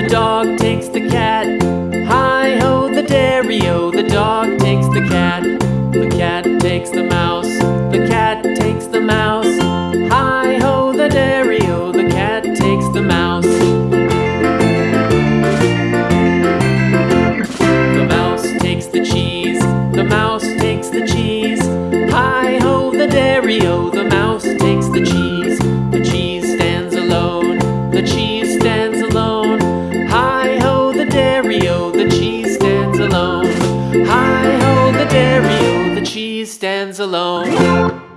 the dog takes the cat. Hi ho, the dairy o, the dog takes the cat. The cat takes the mouse, the cat takes the mouse. Hi ho, the dairy o, the cat takes the mouse. The mouse takes the cheese, the mouse takes the cheese. Hi ho, the dairy o, the stands alone.